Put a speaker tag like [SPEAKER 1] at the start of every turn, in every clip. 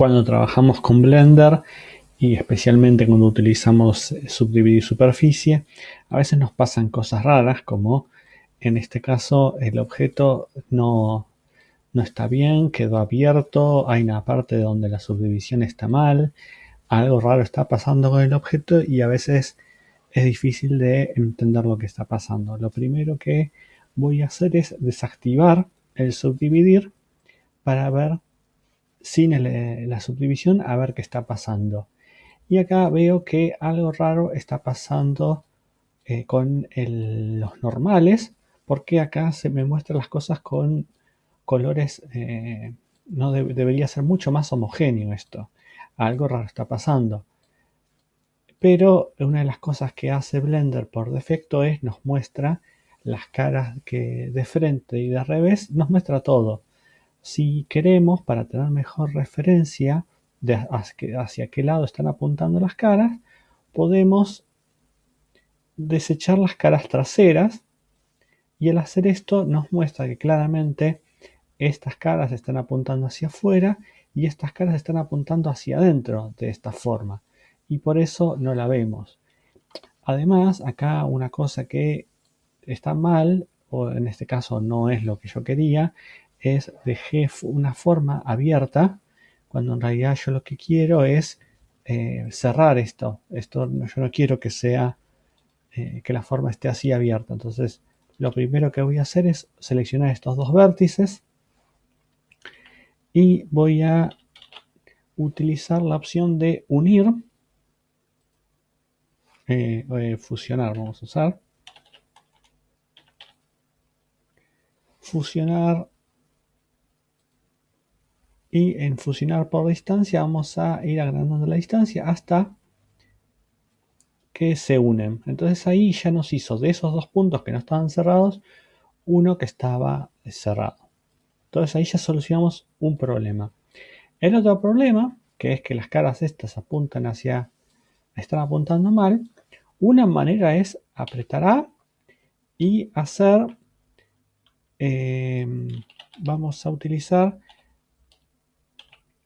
[SPEAKER 1] Cuando trabajamos con Blender y especialmente cuando utilizamos subdividir superficie, a veces nos pasan cosas raras como en este caso el objeto no, no está bien, quedó abierto, hay una parte donde la subdivisión está mal, algo raro está pasando con el objeto y a veces es difícil de entender lo que está pasando. Lo primero que voy a hacer es desactivar el subdividir para ver sin la subdivisión a ver qué está pasando. Y acá veo que algo raro está pasando eh, con los normales porque acá se me muestran las cosas con colores, eh, no debería ser mucho más homogéneo esto. Algo raro está pasando. Pero una de las cosas que hace Blender por defecto es nos muestra las caras que de frente y de revés, nos muestra todo. Si queremos, para tener mejor referencia de hacia qué lado están apuntando las caras, podemos desechar las caras traseras y al hacer esto nos muestra que claramente estas caras están apuntando hacia afuera y estas caras están apuntando hacia adentro de esta forma y por eso no la vemos. Además, acá una cosa que está mal, o en este caso no es lo que yo quería, es dejé una forma abierta, cuando en realidad yo lo que quiero es eh, cerrar esto. Esto yo no quiero que sea, eh, que la forma esté así abierta. Entonces, lo primero que voy a hacer es seleccionar estos dos vértices y voy a utilizar la opción de unir, eh, fusionar vamos a usar, fusionar y en fusionar por distancia vamos a ir agrandando la distancia hasta que se unen. Entonces ahí ya nos hizo de esos dos puntos que no estaban cerrados, uno que estaba cerrado. Entonces ahí ya solucionamos un problema. El otro problema, que es que las caras estas apuntan hacia, están apuntando mal, una manera es apretar A y hacer, em, vamos a utilizar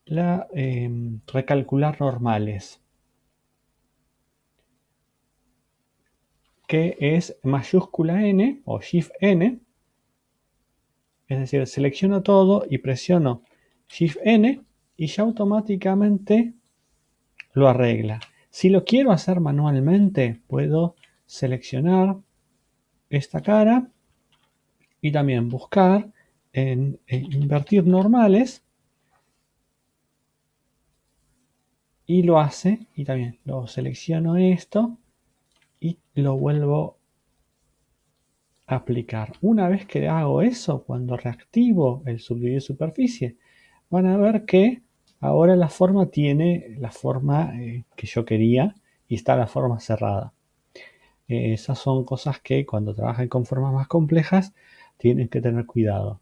[SPEAKER 1] la em, recalcular normales. que es mayúscula N o Shift N. Es decir, selecciono todo y presiono Shift N y ya automáticamente lo arregla. Si lo quiero hacer manualmente, puedo seleccionar esta cara y también buscar en, en invertir normales y lo hace y también lo selecciono esto y lo vuelvo a aplicar. Una vez que hago eso, cuando reactivo el subdividir superficie, van a ver que ahora la forma tiene la forma eh, que yo quería y está la forma cerrada. Eh, esas son cosas que cuando trabajan con formas más complejas tienen que tener cuidado.